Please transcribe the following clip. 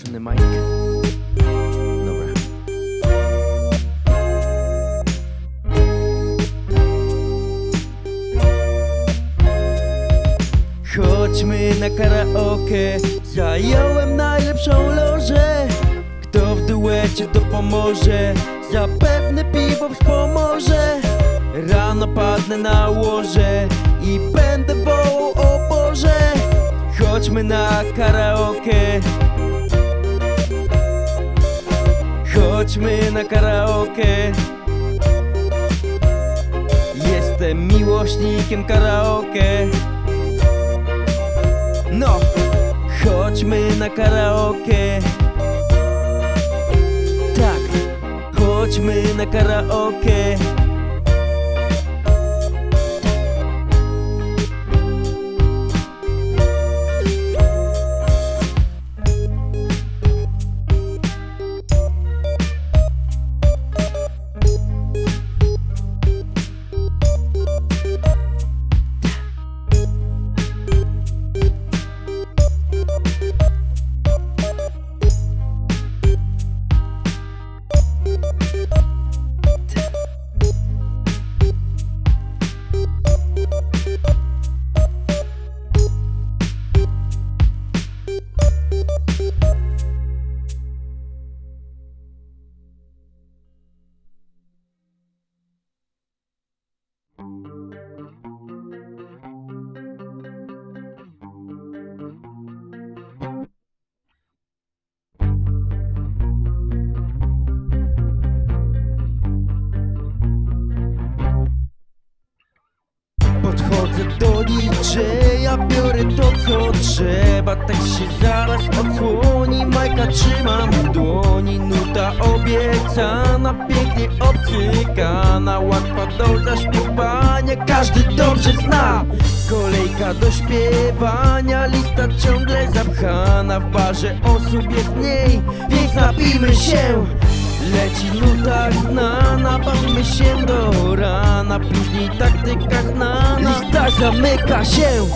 włączony mic. Chodźmy na karaoke. Zająłem najlepszą lożę. Kto w duecie to pomoże? Zapewne piwo wspomoże. Rano padnę na łoże I będę wołał o Boże. Chodźmy na karaoke Chodźmy na karaoke. Jestem miłośnikiem karaoke. No, chodźmy na karaoke. Tak, chodźmy na karaoke do DJ-a, biorę to co trzeba. Tak się zaraz odsłoni, majka trzymam w dłoni. Nuta obiecana, pięknie obcykana. Łatwa do zaśpiewania, każdy dobrze zna. Kolejka do śpiewania, lista ciągle zapchana. W barze osób jest mniej, więc napijmy się. Leci nuta znana, bawmy się do rana. Później taktyka znana, lista zamyka się